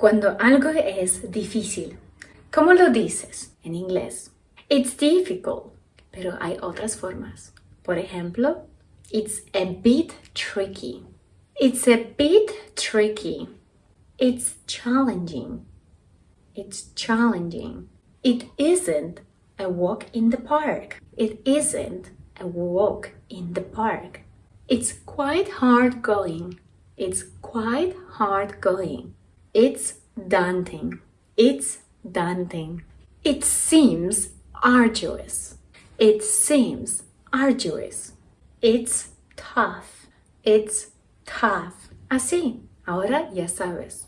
Cuando algo es difícil, ¿cómo lo dices en inglés? It's difficult, pero hay otras formas. Por ejemplo, it's a bit tricky. It's a bit tricky. It's challenging. It's challenging. It isn't a walk in the park. It isn't a walk in the park. It's quite hard going. It's quite hard going. It's daunting. It's daunting. It seems arduous. It seems arduous. It's tough. It's tough. Así, ahora ya sabes.